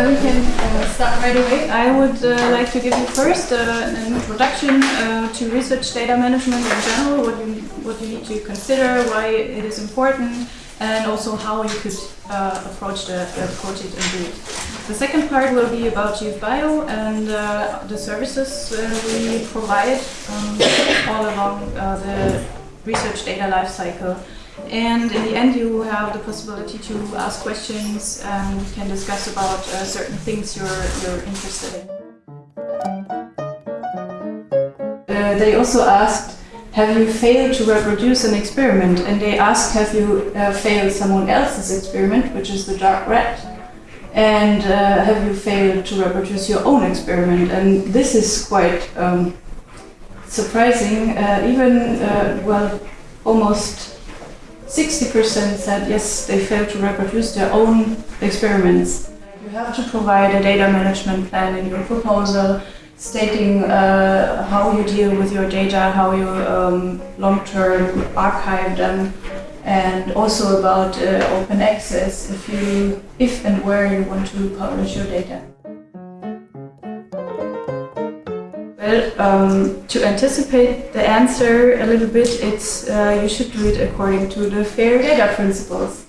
I'll start right away. I would uh, like to give you first uh, an introduction uh, to research data management in general, what you, what you need to consider, why it is important, and also how you could uh, approach, the, approach it and do it. The second part will be about YouthBio and uh, the services uh, we provide um, all along the research data lifecycle. And in the end, you have the possibility to ask questions and we can discuss about uh, certain things you're, you're interested in. Uh, they also asked, have you failed to reproduce an experiment? And they asked, have you uh, failed someone else's experiment, which is the dark rat? And uh, have you failed to reproduce your own experiment? And this is quite um, surprising. Uh, even, uh, well, almost 60% said yes, they failed to reproduce their own experiments. You have to provide a data management plan in your proposal stating uh, how you deal with your data, how you um, long-term archive them, and also about uh, open access if you, if and where you want to publish your data. Um, to anticipate the answer a little bit, it's uh, you should do it according to the FAIR data principles.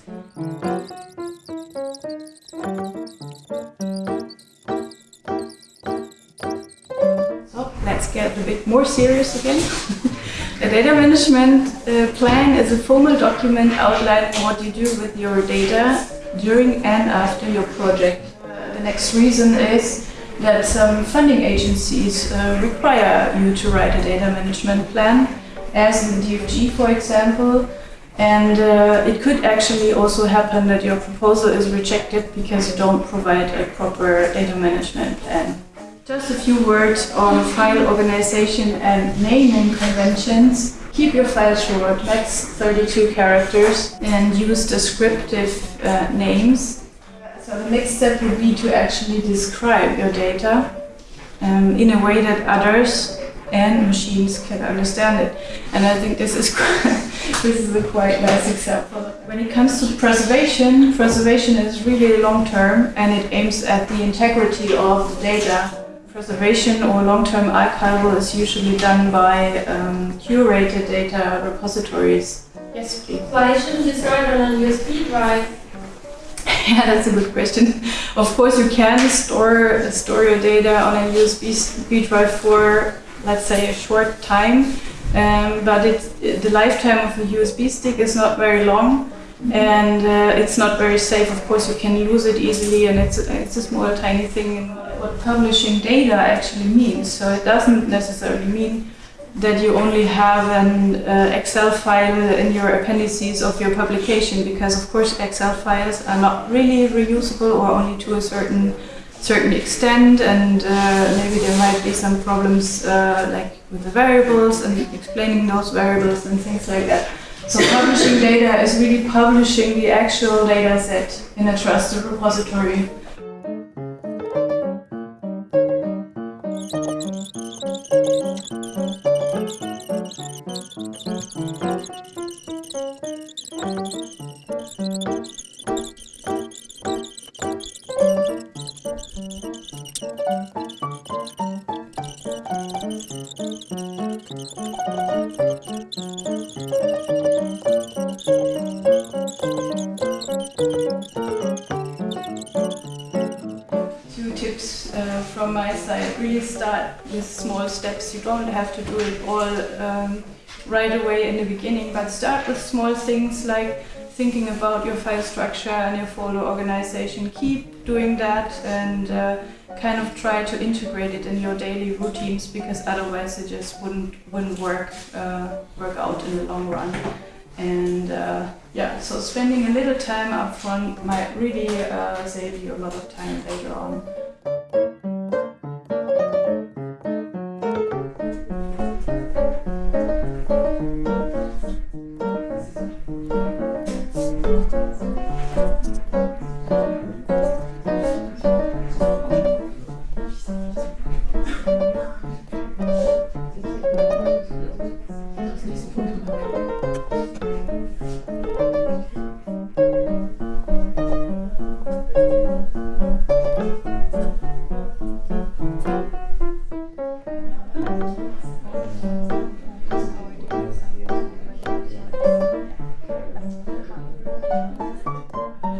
So let's get a bit more serious again. a data management uh, plan is a formal document outlining what you do with your data during and after your project. Uh, the next reason is that some funding agencies uh, require you to write a data management plan, as in the DFG, for example. And uh, it could actually also happen that your proposal is rejected because you don't provide a proper data management plan. Just a few words on file organization and naming conventions. Keep your file short, max 32 characters, and use descriptive uh, names so the next step would be to actually describe your data um, in a way that others and machines can understand it. And I think this is quite, this is a quite nice example. When it comes to preservation, preservation is really long term and it aims at the integrity of the data. Preservation or long-term archival is usually done by um, curated data repositories. Yes, please. Why shouldn't you start on a USB drive? Yeah, that's a good question. Of course, you can store store your data on a USB drive for, let's say, a short time, um, but it, the lifetime of a USB stick is not very long, and uh, it's not very safe. Of course, you can lose it easily, and it's it's a small, tiny thing. What publishing data actually means, so it doesn't necessarily mean that you only have an uh, Excel file in your appendices of your publication because of course Excel files are not really reusable or only to a certain certain extent and uh, maybe there might be some problems uh, like with the variables and explaining those variables and things like that. So publishing data is really publishing the actual data set in a trusted repository. From my side. Really start with small steps. You don't have to do it all um, right away in the beginning, but start with small things like thinking about your file structure and your folder organization. Keep doing that and uh, kind of try to integrate it in your daily routines because otherwise it just wouldn't wouldn't work uh, work out in the long run. And uh, yeah, so spending a little time up front might really uh, save you a lot of time later on.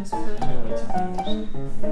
です。